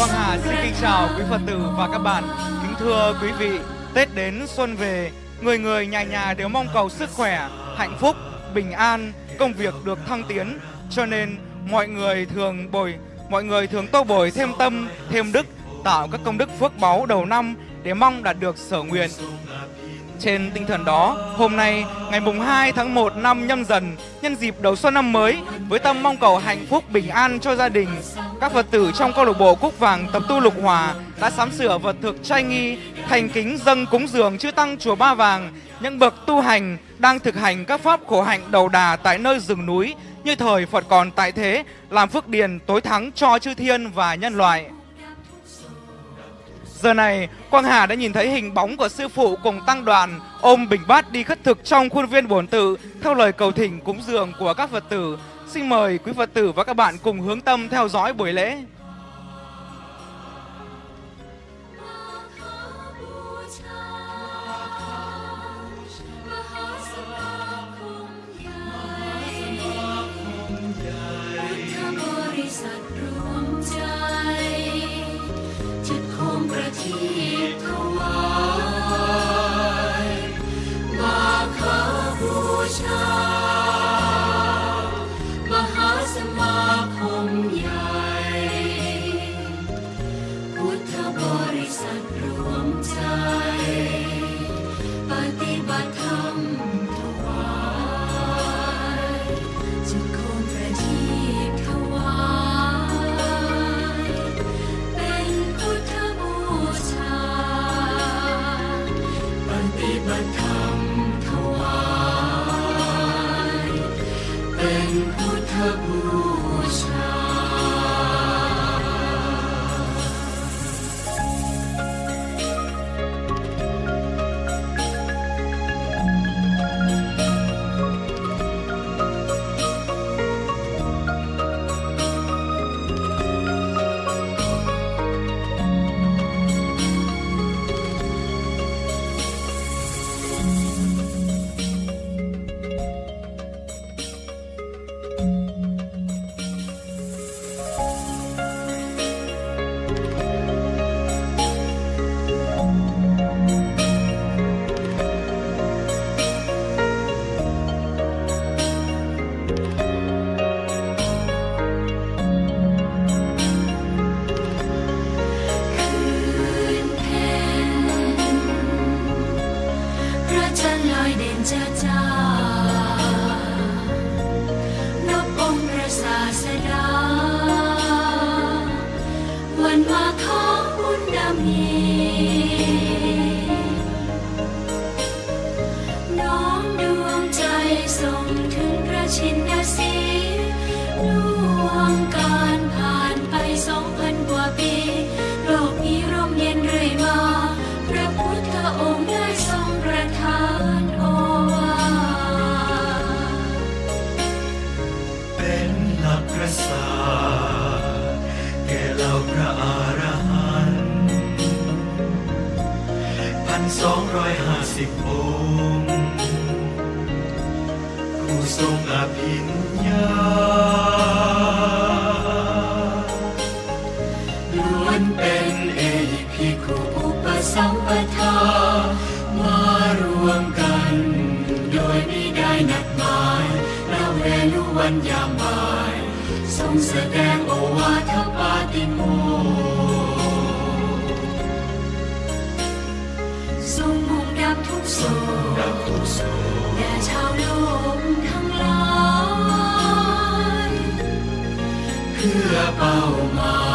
Quang Hà xin kính chào quý Phật tử và các bạn. Kính thưa quý vị, Tết đến xuân về, người người nhà nhà đều mong cầu sức khỏe, hạnh phúc, bình an, công việc được thăng tiến. Cho nên mọi người thường bồi, mọi người thường tô bồi thêm tâm, thêm đức, tạo các công đức phước báu đầu năm để mong đạt được sở nguyện. Trên tinh thần đó, hôm nay, ngày mùng 2 tháng 1 năm nhâm dần, nhân dịp đầu xuân năm mới, với tâm mong cầu hạnh phúc bình an cho gia đình, các Phật tử trong câu lạc bộ Cúc Vàng tập tu Lục Hòa đã sắm sửa vật thực trai nghi, thành kính dâng cúng dường chư tăng chùa Ba Vàng, những bậc tu hành đang thực hành các pháp khổ hạnh đầu đà tại nơi rừng núi như thời Phật còn tại thế, làm phước điền tối thắng cho chư thiên và nhân loại. Giờ này, Quang Hà đã nhìn thấy hình bóng của sư phụ cùng tăng đoàn ôm bình bát đi khất thực trong khuôn viên bổn tự theo lời cầu thỉnh cúng dường của các Phật tử. Xin mời quý Phật tử và các bạn cùng hướng tâm theo dõi buổi lễ. Krishna. a palma.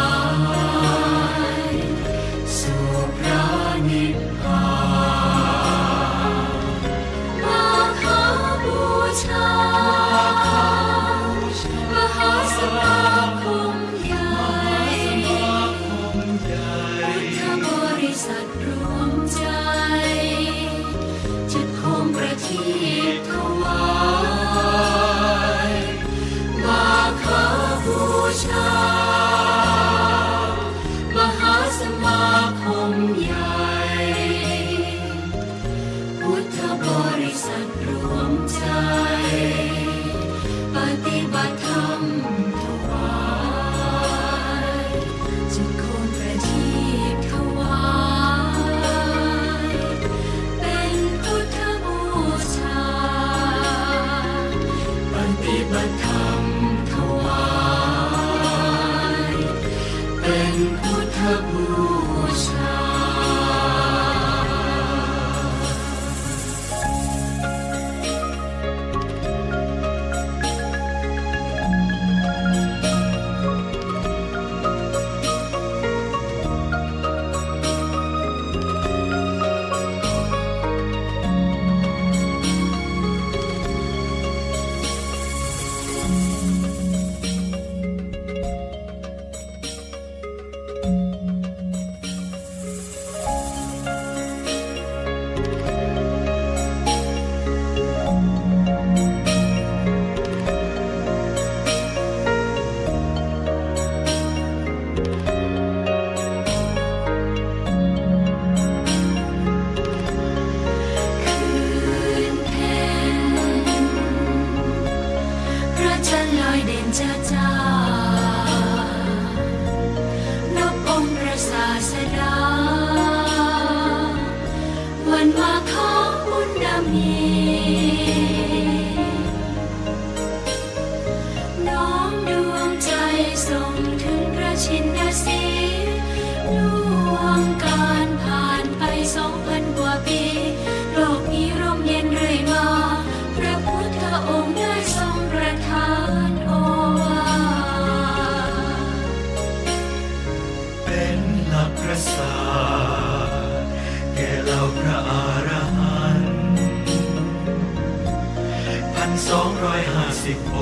สองร้อยห้าสิบอ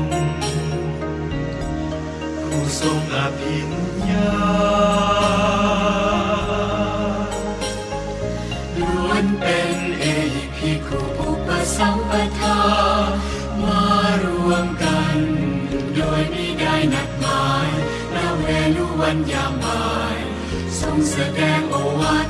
งค์ผู้ทรงอภิญญาล้วนเป็นเอภิคุปุปสัมปทามารวมกัน โดยไม่ได้นัดหมายและเวลุวันยามาย ทรงแสดงโอวาท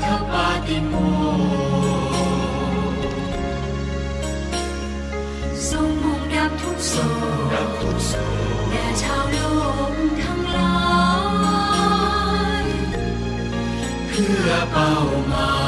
palma.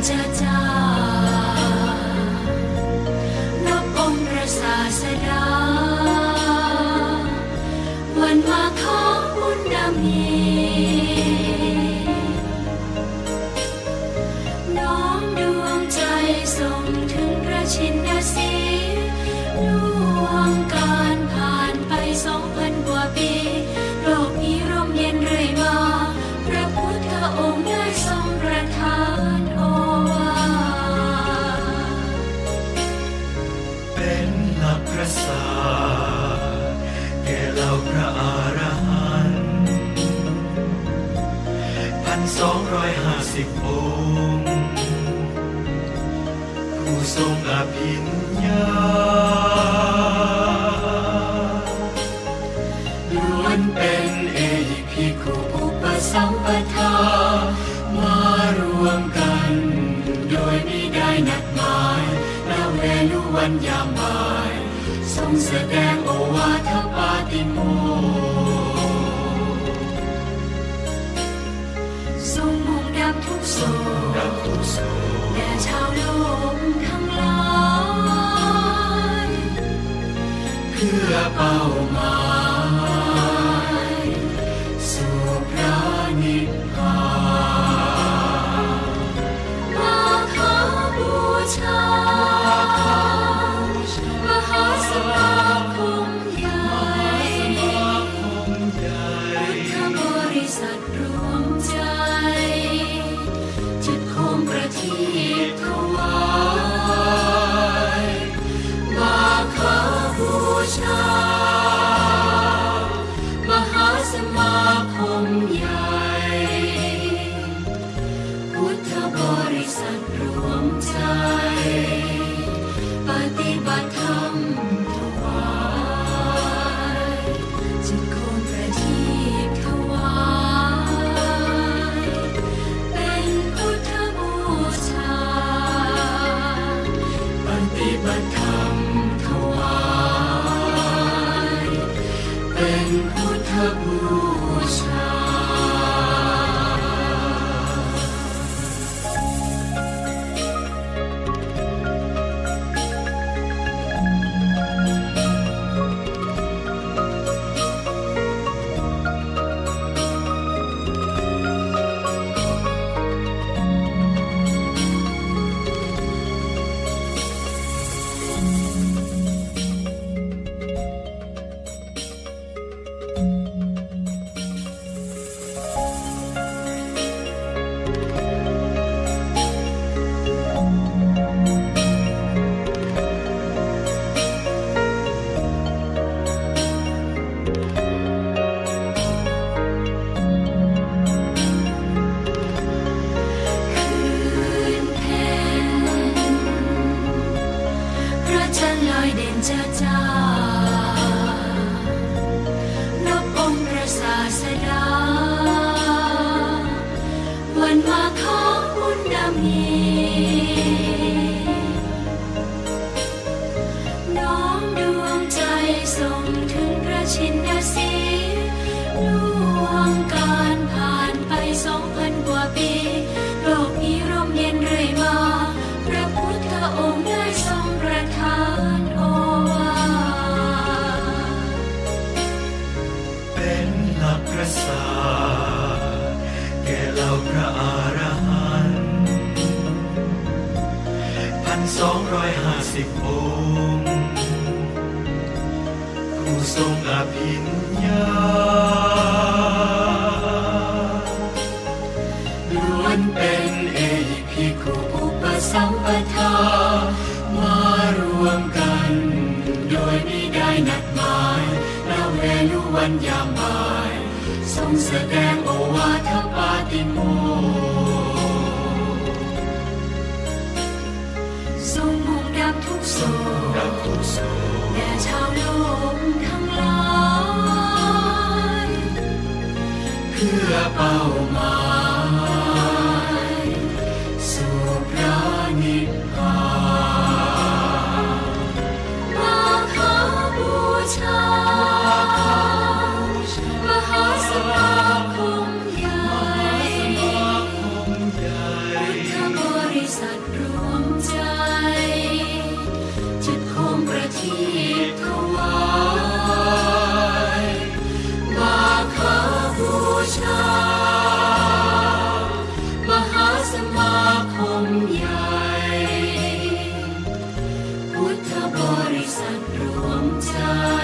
cha cha สู่แด่ชาวลกทั้งหลาย เพื่อเป้าหมาย พระอารหันต์พันสองร้อยห้าสิบองค์ผู้ทรงอภิญญาล้วนเป็นเอพิคุอุปสัมปทามารวมกัน โดยไม่ได้นัดหมายณเวลุวันยามบ่ายทรงแสดงโอวาท Tua palma. สัตว์รวมใจ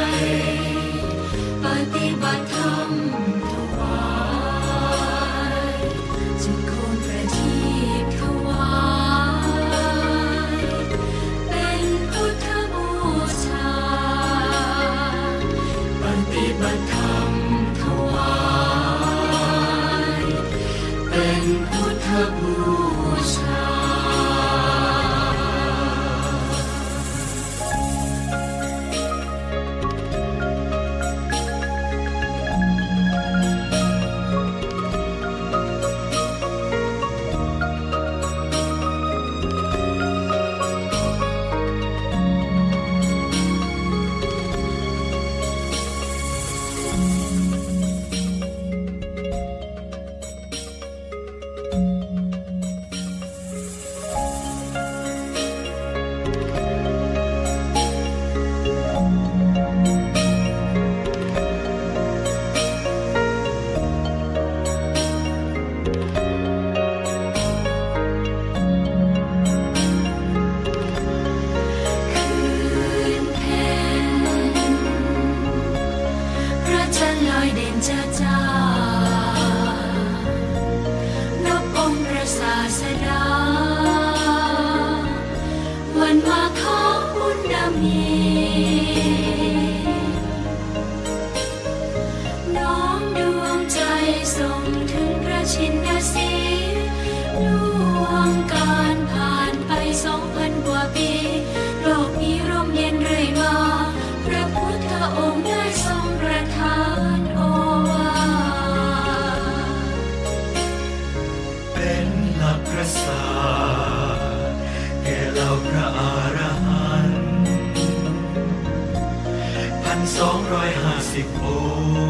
สิบอ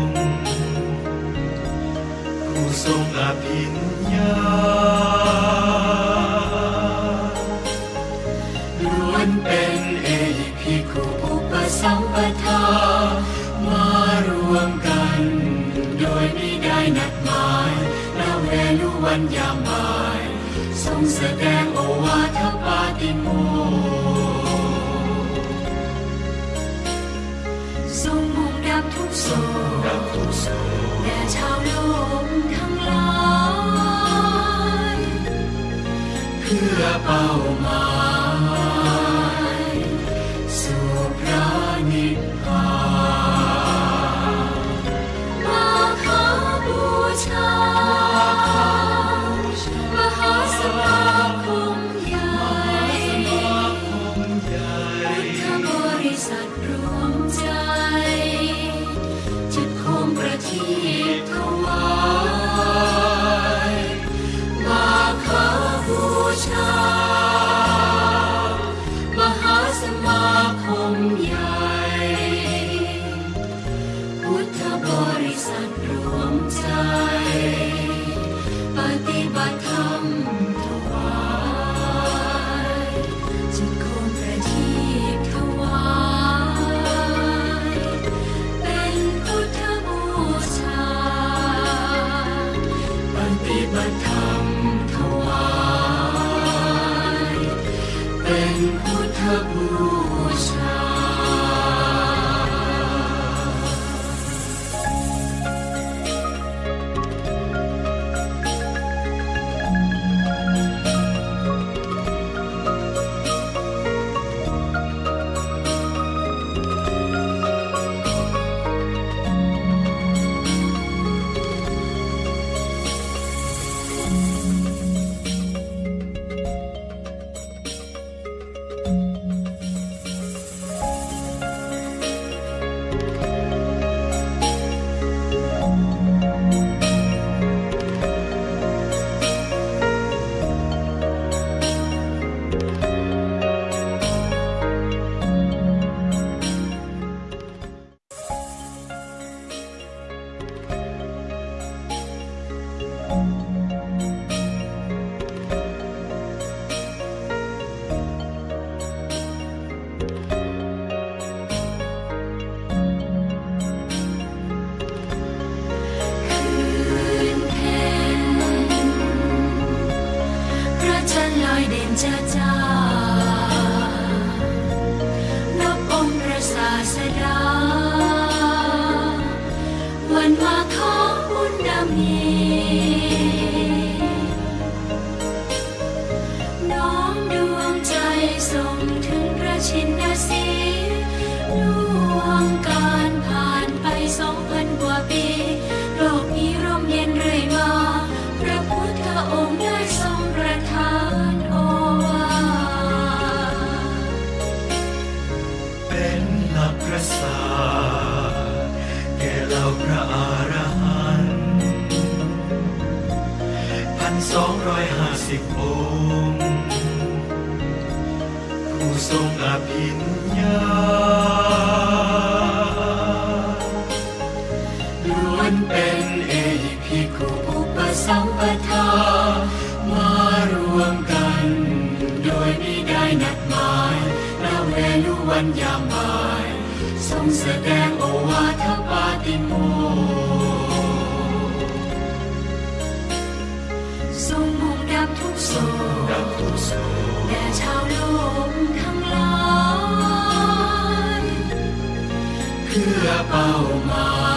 งค์ผู้ทรงอภิญญาล้วนเป็นเอภิคุปุปสัมปทามารวมกัน โดยไม่ได้นัดหมายและเวลุวันยามายทรงแสดง palma. สาแก่เราพระอรหันต์พันสองร้อยห้าสิบองค์ผู้ทรงอภิญญาล้วนเป็นเอพิคุอุปสัมปทามารวมกัน โดยไม่ได้นัดหมายณเวลุวันยามาย Sông sẽ đem ô hoa theo ba tim mô sông mong đam thúc sầu nhà trao lông thăng lai cứ bao mai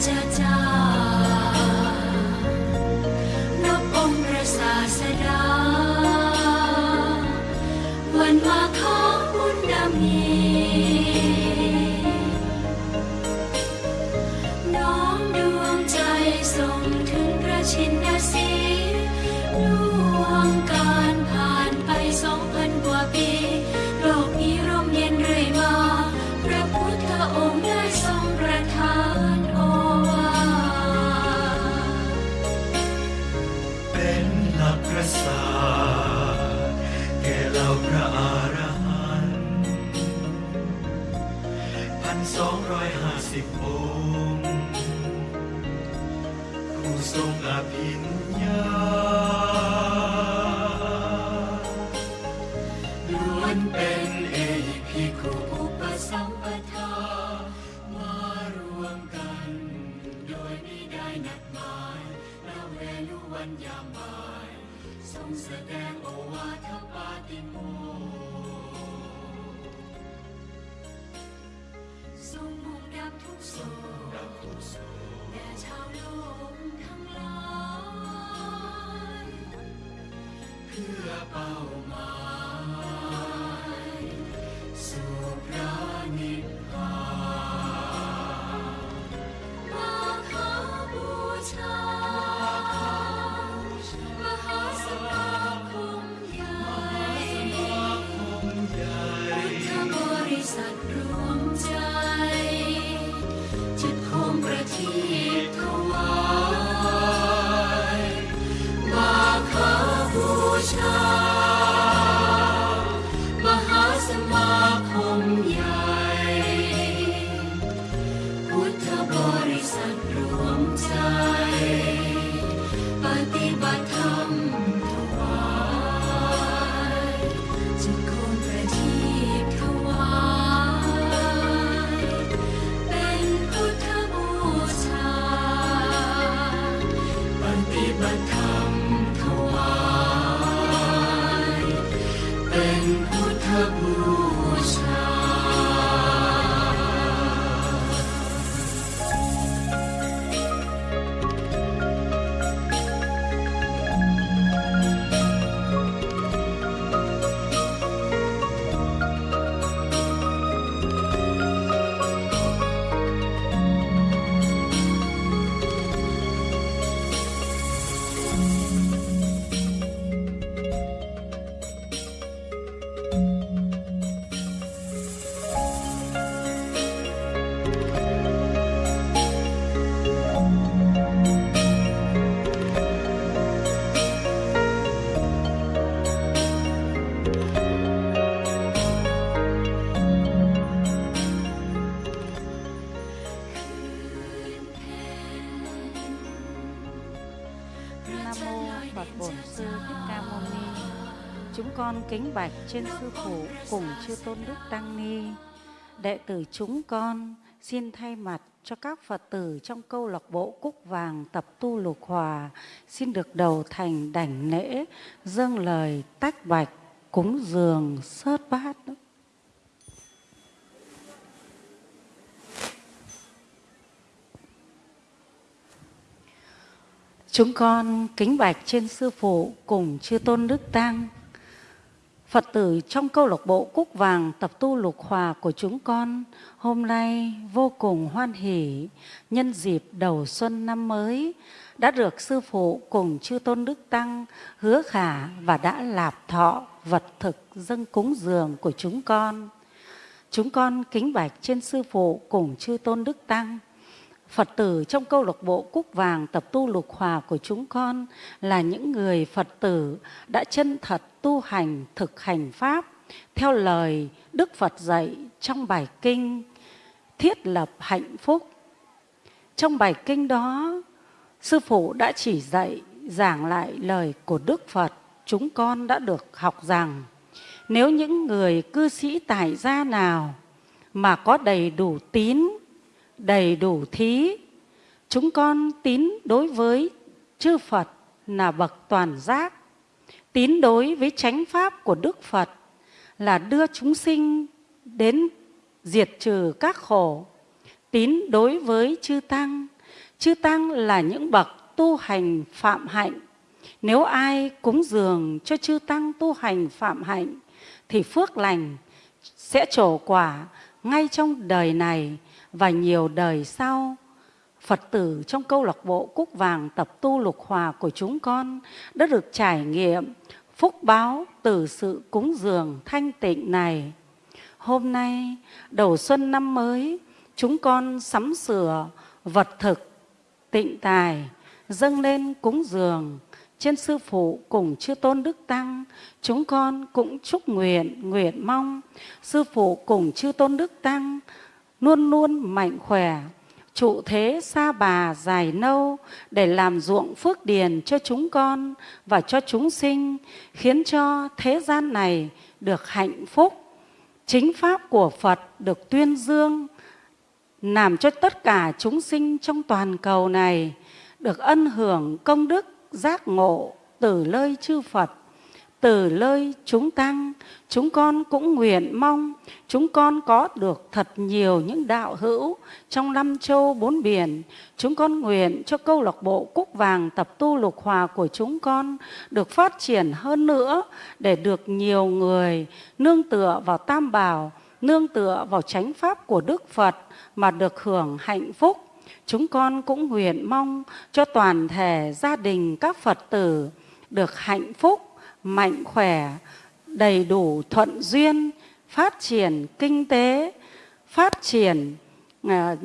家家 con kính bạch trên sư phụ cùng chư tôn đức tăng ni. Đệ tử chúng con, xin thay mặt cho các Phật tử trong câu lạc bộ Cúc Vàng tập tu lục hòa, xin được đầu thành đảnh lễ, dâng lời tách bạch, cúng dường sớt bát. Chúng con kính bạch trên sư phụ cùng chư tôn đức tăng. Phật tử trong câu lạc bộ Cúc Vàng tập tu lục hòa của chúng con, hôm nay vô cùng hoan hỷ, nhân dịp đầu xuân năm mới, đã được sư phụ cùng chư tôn đức tăng hứa khả và đã lạp thọ vật thực dâng cúng dường của chúng con. Chúng con kính bạch trên sư phụ cùng chư tôn đức tăng. Phật tử trong câu lạc bộ Cúc Vàng tập tu lục hòa của chúng con là những người Phật tử đã chân thật tu hành thực hành Pháp theo lời Đức Phật dạy trong bài kinh thiết lập hạnh phúc. Trong bài kinh đó, Sư Phụ đã chỉ dạy giảng lại lời của Đức Phật chúng con đã được học rằng nếu những người cư sĩ tại gia nào mà có đầy đủ tín đầy đủ thí. Chúng con tín đối với chư Phật là bậc toàn giác. Tín đối với chánh pháp của Đức Phật là đưa chúng sinh đến diệt trừ các khổ. Tín đối với chư tăng. Chư tăng là những bậc tu hành phạm hạnh. Nếu ai cúng dường cho chư tăng tu hành phạm hạnh, thì phước lành sẽ trổ quả ngay trong đời này và nhiều đời sau. Phật tử trong câu lạc bộ Cúc Vàng tập tu lục hòa của chúng con đã được trải nghiệm phúc báo từ sự cúng dường thanh tịnh này. Hôm nay, đầu xuân năm mới, chúng con sắm sửa vật thực, tịnh tài, dâng lên cúng dường trên sư phụ cùng chư tôn đức tăng chúng con cũng chúc nguyện nguyện mong sư phụ cùng chư tôn đức tăng luôn luôn mạnh khỏe trụ thế xa bà dài nâu để làm ruộng phước điền cho chúng con và cho chúng sinh khiến cho thế gian này được hạnh phúc. Chính pháp của phật được tuyên dương làm cho tất cả chúng sinh trong toàn cầu này được ân hưởng công đức giác ngộ từ lời chư Phật, từ lơi chúng tăng, chúng con cũng nguyện mong chúng con có được thật nhiều những đạo hữu trong năm châu bốn biển. Chúng con nguyện cho câu lạc bộ Cúc Vàng tập tu lục hòa của chúng con được phát triển hơn nữa để được nhiều người nương tựa vào Tam Bảo, nương tựa vào chánh pháp của Đức Phật mà được hưởng hạnh phúc chúng con cũng nguyện mong cho toàn thể gia đình các Phật tử được hạnh phúc, mạnh khỏe, đầy đủ thuận duyên, phát triển kinh tế, phát triển ờ,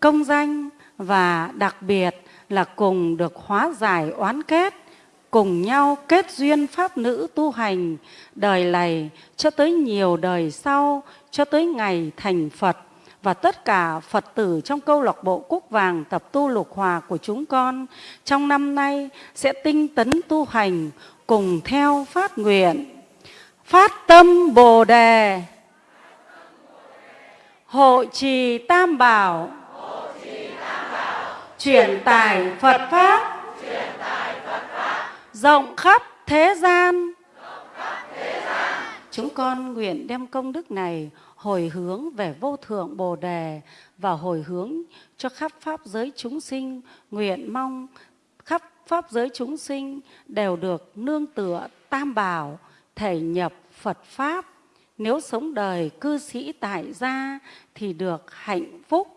công danh và đặc biệt là cùng được hóa giải oán kết, cùng nhau kết duyên pháp nữ tu hành đời này cho tới nhiều đời sau, cho tới ngày thành Phật. Và tất cả Phật tử trong câu lạc bộ Cúc Vàng tập tu lục hòa của chúng con trong năm nay sẽ tinh tấn tu hành cùng theo phát nguyện. Phát tâm Bồ đề. Hộ trì Tam Bảo. Chuyển tải Phật pháp. Rộng khắp thế gian. Chúng con nguyện đem công đức này hồi hướng về vô thượng Bồ Đề và hồi hướng cho khắp Pháp giới chúng sinh, nguyện mong Pháp giới chúng sinh đều được nương tựa tam bảo, thể nhập Phật Pháp. Nếu sống đời cư sĩ tại gia thì được hạnh phúc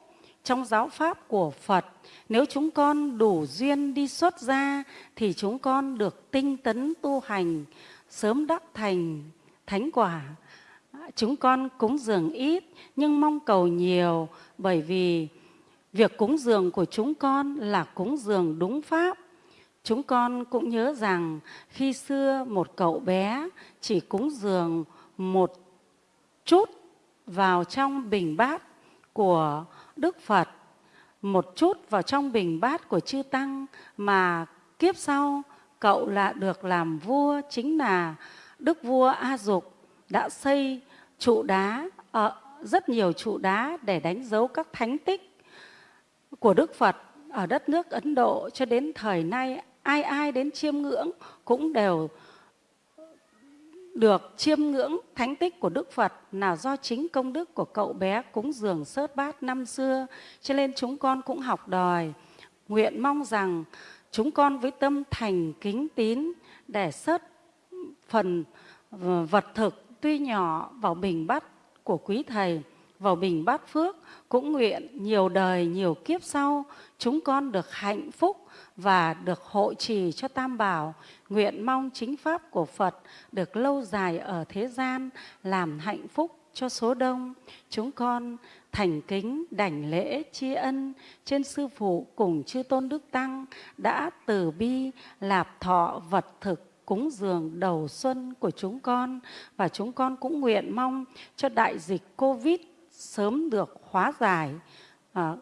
trong giáo pháp của Phật. Nếu chúng con đủ duyên đi xuất gia thì chúng con được tinh tấn tu hành, sớm đắc thành thánh quả chúng con cúng dường ít nhưng mong cầu nhiều bởi vì việc cúng dường của chúng con là cúng dường đúng pháp. Chúng con cũng nhớ rằng khi xưa một cậu bé chỉ cúng dường một chút vào trong bình bát của Đức Phật, một chút vào trong bình bát của Chư Tăng mà kiếp sau cậu là được làm vua chính là Đức vua A Dục đã xây trụ đá, ở rất nhiều trụ đá để đánh dấu các thánh tích của Đức Phật ở đất nước Ấn Độ cho đến thời nay ai ai đến chiêm ngưỡng cũng đều được chiêm ngưỡng thánh tích của Đức Phật là do chính công đức của cậu bé cúng dường sớt bát năm xưa. Cho nên chúng con cũng học đòi, nguyện mong rằng chúng con với tâm thành kính tín để sớt phần ờ, vật thực tuy nhỏ vào bình bát của quý thầy vào bình bát phước, cũng nguyện nhiều đời nhiều kiếp sau, chúng con được hạnh phúc và được hộ trì cho tam bảo. Nguyện mong chính pháp của phật được lâu dài ở thế gian làm hạnh phúc cho số đông. Chúng con thành kính, đảnh lễ, tri ân trên sư phụ cùng chư tôn đức tăng đã từ bi lạp thọ vật thực cúng dường đầu xuân của chúng con. Và chúng con cũng nguyện mong cho đại dịch Covid sớm được hóa giải à,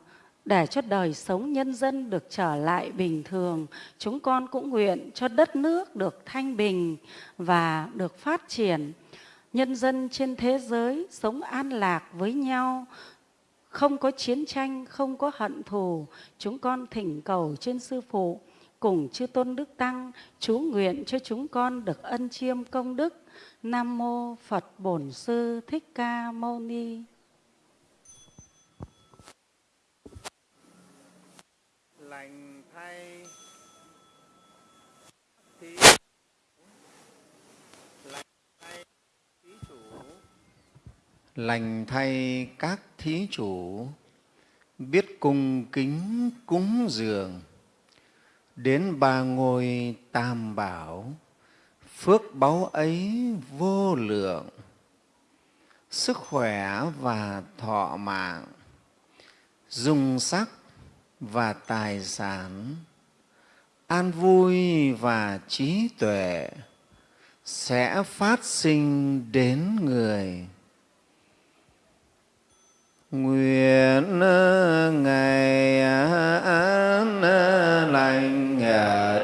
để cho đời sống nhân dân được trở lại bình thường. Chúng con cũng nguyện cho đất nước được thanh bình và được phát triển. Nhân dân trên thế giới sống an lạc với nhau, không có chiến tranh, không có hận thù. Chúng con thỉnh cầu trên Sư Phụ cùng chư tôn đức tăng chú nguyện cho chúng con được ân chiêm công đức nam mô phật bổn sư thích ca mâu ni lành thay thí lành thay thí chủ lành thay các thí chủ, biết cung kính cúng dường. Đến ba ngôi tam bảo, phước báu ấy vô lượng. Sức khỏe và thọ mạng, dung sắc và tài sản, an vui và trí tuệ sẽ phát sinh đến người nguyện ngày an lành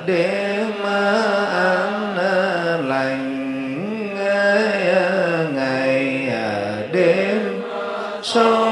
đêm an lành ngày đêm. Sau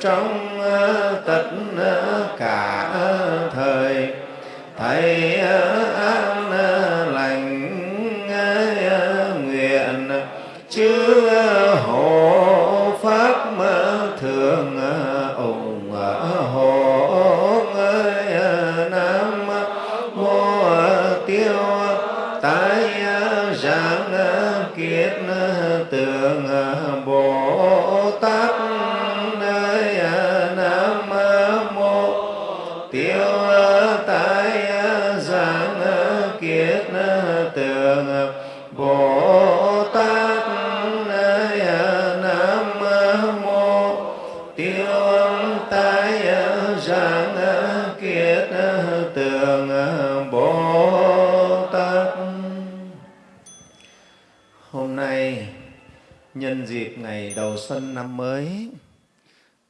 trong ờ, tất xuân năm mới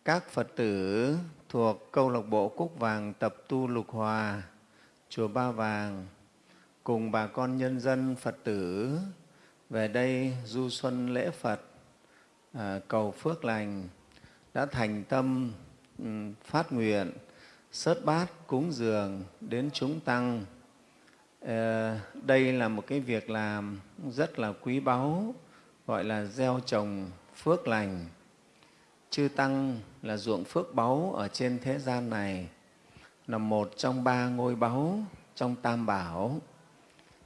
các phật tử thuộc câu lạc bộ cúc vàng tập tu lục hòa chùa ba vàng cùng bà con nhân dân phật tử về đây du xuân lễ phật à, cầu phước lành đã thành tâm ừ, phát nguyện sớt bát cúng dường đến chúng tăng. Ờ, đây là một cái việc làm rất là quý báu gọi là gieo trồng phước lành chư tăng là ruộng phước báu ở trên thế gian này, là một trong ba ngôi báu trong tam bảo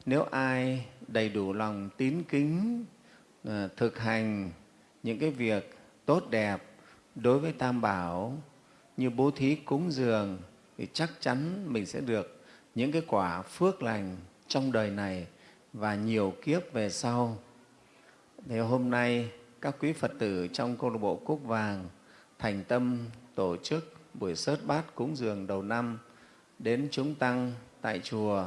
nếu ai đầy đủ lòng tín kính ờ, thực hành những cái việc tốt đẹp đối với tam bảo như bố thí cúng dường thì chắc chắn mình sẽ được những cái quả phước lành trong đời này và nhiều kiếp về sau. Thì hôm nay các quý Phật tử trong câu lạc bộ Cúc Vàng thành tâm tổ chức buổi sớt bát cúng dường đầu năm đến chúng tăng tại chùa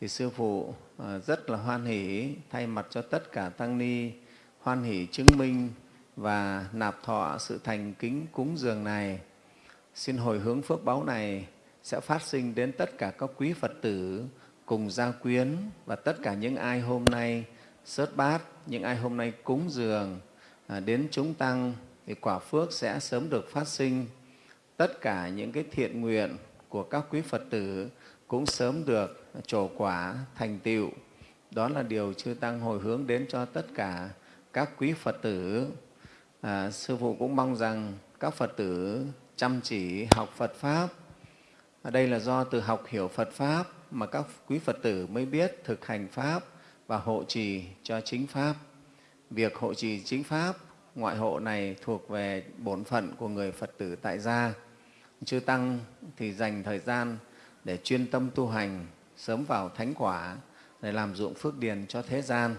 thì sư phụ à, rất là hoan hỷ thay mặt cho tất cả tăng ni hoan hỷ chứng minh và nạp thọ sự thành kính cúng dường này. Xin hồi hướng phước báo này sẽ phát sinh đến tất cả các quý Phật tử cùng gia quyến và tất cả những ai hôm nay sớt bát, những ai hôm nay cúng dường à, đến chúng tăng thì quả phước sẽ sớm được phát sinh. Tất cả những cái thiện nguyện của các quý Phật tử cũng sớm được trổ quả thành tựu. Đó là điều chư Tăng hồi hướng đến cho tất cả các quý Phật tử. À, Sư Phụ cũng mong rằng các Phật tử chăm chỉ học Phật Pháp. Ở đây là do từ học hiểu Phật Pháp mà các quý Phật tử mới biết thực hành Pháp và hộ trì cho chính Pháp. Việc hộ trì chính Pháp, ngoại hộ này thuộc về bổn phận của người Phật tử tại gia. Chư Tăng thì dành thời gian để chuyên tâm tu hành, sớm vào thánh quả, để làm dụng phước điền cho thế gian.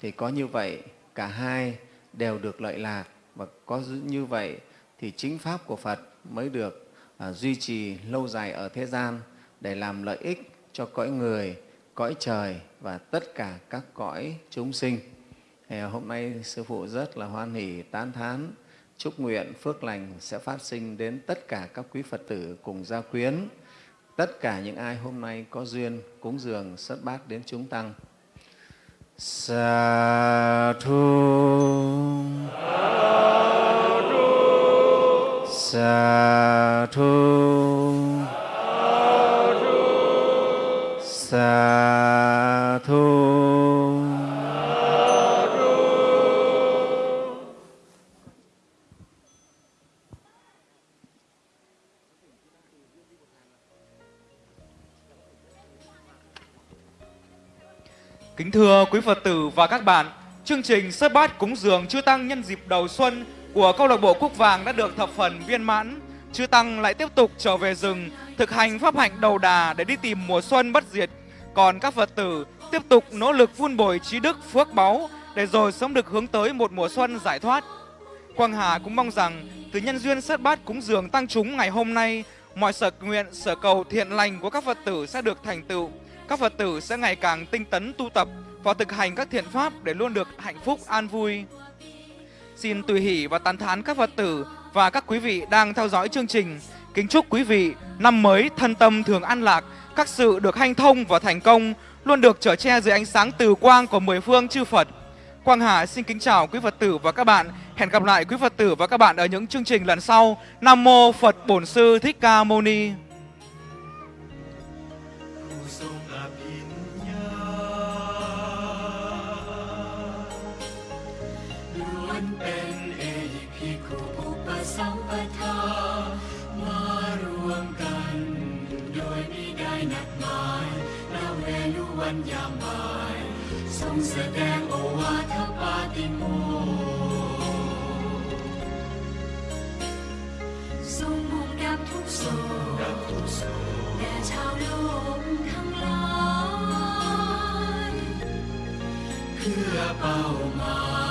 thì có như vậy cả hai đều được lợi lạc và có như vậy thì chính pháp của Phật mới được à, duy trì lâu dài ở thế gian để làm lợi ích cho cõi người, cõi trời và tất cả các cõi chúng sinh. Thì hôm nay Sư Phụ rất là hoan hỷ, tán thán, chúc nguyện phước lành sẽ phát sinh đến tất cả các quý Phật tử cùng gia quyến, tất cả những ai hôm nay có duyên cúng dường xuất bát đến chúng tăng. Sa thu. Sa thu. Kính thưa quý Phật tử và các bạn, chương trình sơ bát cúng dường chư tăng nhân dịp đầu xuân của câu lạc bộ Cúc Vàng đã được thập phần viên mãn. Chư tăng lại tiếp tục trở về rừng, thực hành pháp hạnh đầu đà để đi tìm mùa xuân bất diệt. Còn các Phật tử tiếp tục nỗ lực vun bồi trí đức phước báu để rồi sớm được hướng tới một mùa xuân giải thoát. Quang Hà cũng mong rằng từ nhân duyên sất bát cúng dường tăng chúng ngày hôm nay, mọi sở nguyện, sở cầu thiện lành của các Phật tử sẽ được thành tựu. Các Phật tử sẽ ngày càng tinh tấn tu tập và thực hành các thiện pháp để luôn được hạnh phúc an vui. Xin tùy hỷ và tán thán các Phật tử và các quý vị đang theo dõi chương trình. Kính chúc quý vị năm mới thân tâm thường an lạc, các sự được hanh thông và thành công, luôn được trở che dưới ánh sáng từ quang của mười phương chư Phật. Quang Hà xin kính chào quý Phật tử và các bạn. Hẹn gặp lại quý Phật tử và các bạn ở những chương trình lần sau. Nam mô Phật Bổn Sư Thích Ca Mâu Ni. วันยามบ่ายทรงแสดงโอวาทปาติโมทรงมุ่งดับทุกโศกดับทุกโศกแด่ชาวโลกทั้งหลายเพื่อเป้าหมาย